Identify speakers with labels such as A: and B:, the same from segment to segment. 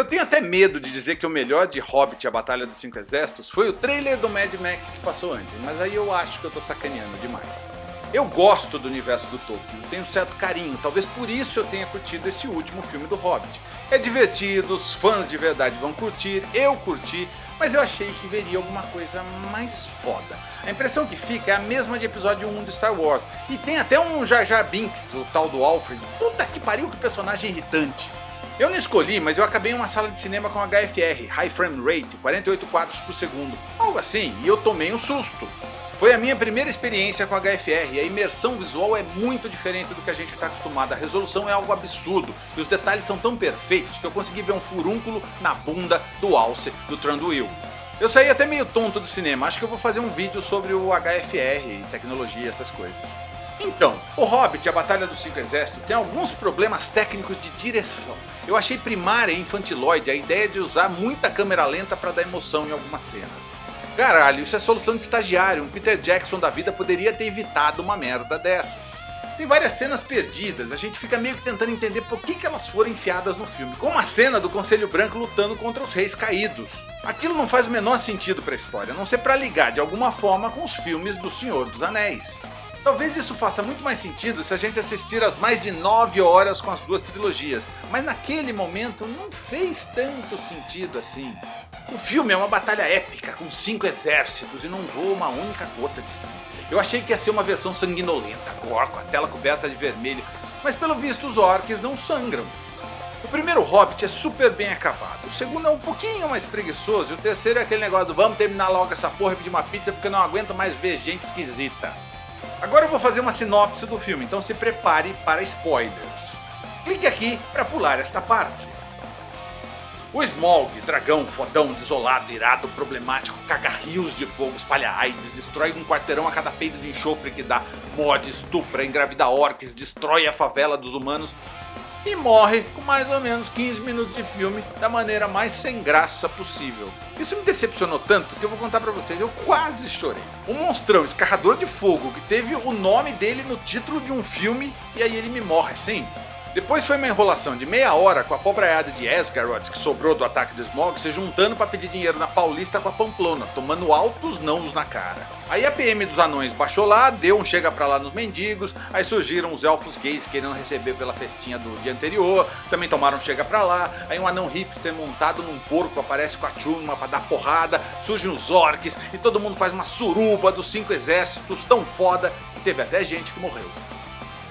A: Eu tenho até medo de dizer que o melhor de Hobbit a Batalha dos Cinco Exércitos foi o trailer do Mad Max que passou antes, mas aí eu acho que eu tô sacaneando demais. Eu gosto do universo do Tolkien, tenho certo carinho, talvez por isso eu tenha curtido esse último filme do Hobbit. É divertido, os fãs de verdade vão curtir, eu curti, mas eu achei que veria alguma coisa mais foda. A impressão que fica é a mesma de episódio 1 de Star Wars, e tem até um Jar Jar Binks, o tal do Alfred, puta que pariu que personagem irritante. Eu não escolhi, mas eu acabei em uma sala de cinema com HFR, High Frame Rate, 48 quadros por segundo, algo assim, e eu tomei um susto. Foi a minha primeira experiência com HFR e a imersão visual é muito diferente do que a gente está acostumado. A resolução é algo absurdo e os detalhes são tão perfeitos que eu consegui ver um furúnculo na bunda do alce do Tranduil. Eu saí até meio tonto do cinema, acho que eu vou fazer um vídeo sobre o HFR, tecnologia, essas coisas. Então, o Hobbit a Batalha dos Cinco Exércitos tem alguns problemas técnicos de direção. Eu achei primária e infantiloide a ideia de usar muita câmera lenta para dar emoção em algumas cenas. Caralho, isso é solução de estagiário, um Peter Jackson da vida poderia ter evitado uma merda dessas. Tem várias cenas perdidas, a gente fica meio que tentando entender por que, que elas foram enfiadas no filme. Como a cena do Conselho Branco lutando contra os reis caídos. Aquilo não faz o menor sentido para a história, a não ser para ligar de alguma forma com os filmes do Senhor dos Anéis. Talvez isso faça muito mais sentido se a gente assistir as mais de 9 horas com as duas trilogias, mas naquele momento não fez tanto sentido assim. O filme é uma batalha épica com cinco exércitos e não voa uma única gota de sangue. Eu achei que ia ser uma versão sanguinolenta, gore, com a tela coberta de vermelho, mas pelo visto os orcs não sangram. O primeiro Hobbit é super bem acabado, o segundo é um pouquinho mais preguiçoso e o terceiro é aquele negócio do vamos terminar logo essa porra e pedir uma pizza porque eu não aguento mais ver gente esquisita. Agora eu vou fazer uma sinopse do filme, então se prepare para spoilers. Clique aqui para pular esta parte. O Smog, dragão fodão, desolado, irado, problemático, caga rios de fogo, espalha AIDS, destrói um quarteirão a cada peido de enxofre que dá, morde, estupra, engravida orcs, destrói a favela dos humanos e morre com mais ou menos 15 minutos de filme da maneira mais sem graça possível. Isso me decepcionou tanto que eu vou contar pra vocês, eu quase chorei. Um monstrão escarrador de fogo que teve o nome dele no título de um filme e aí ele me morre assim. Depois foi uma enrolação de meia hora com a pobraiada de Esgaroth que sobrou do ataque do Smog se juntando para pedir dinheiro na Paulista com a Pamplona, tomando altos nãos na cara. Aí a PM dos anões baixou lá, deu um chega pra lá nos mendigos, aí surgiram os elfos gays querendo receber pela festinha do dia anterior, também tomaram um chega pra lá, aí um anão hipster montado num porco aparece com a turma pra dar porrada, surgem os orcs e todo mundo faz uma suruba dos cinco exércitos tão foda que teve até gente que morreu.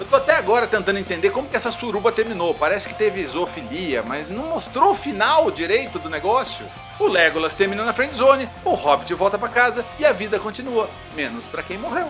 A: Eu tô até agora tentando entender como que essa suruba terminou. Parece que teve zoofilia, mas não mostrou o final direito do negócio. O Legolas termina na friendzone, o Hobbit volta pra casa e a vida continua. Menos pra quem morreu.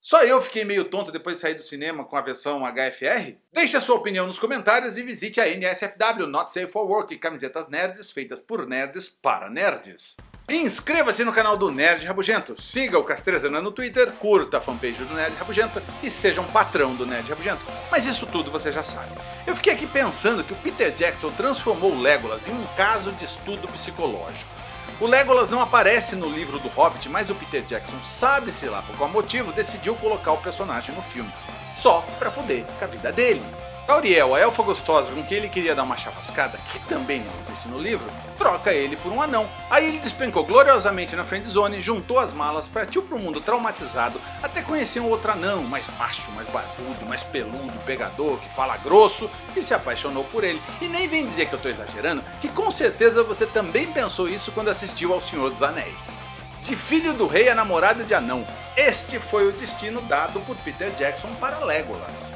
A: Só eu fiquei meio tonto depois de sair do cinema com a versão HFR? Deixe a sua opinião nos comentários e visite a NSFW Not Safe for Work, camisetas nerds feitas por nerds para nerds. Inscreva-se no canal do Nerd Rabugento, siga o Castrezana no Twitter, curta a fanpage do Nerd Rabugento e seja um patrão do Nerd Rabugento. Mas isso tudo você já sabe. Eu fiquei aqui pensando que o Peter Jackson transformou o Legolas em um caso de estudo psicológico. O Legolas não aparece no livro do Hobbit, mas o Peter Jackson, sabe-se lá por qual motivo, decidiu colocar o personagem no filme. Só pra foder com a vida dele. Tauriel, a elfa gostosa com quem ele queria dar uma chavascada, que também não existe no livro, troca ele por um anão. Aí ele despencou gloriosamente na friendzone, juntou as malas, partiu pro mundo traumatizado, até conhecer um outro anão, mais macho, mais barbudo, mais peludo, pegador, que fala grosso, e se apaixonou por ele. E nem vem dizer que eu tô exagerando, que com certeza você também pensou isso quando assistiu ao Senhor dos Anéis. De filho do rei a namorada de anão, este foi o destino dado por Peter Jackson para Legolas.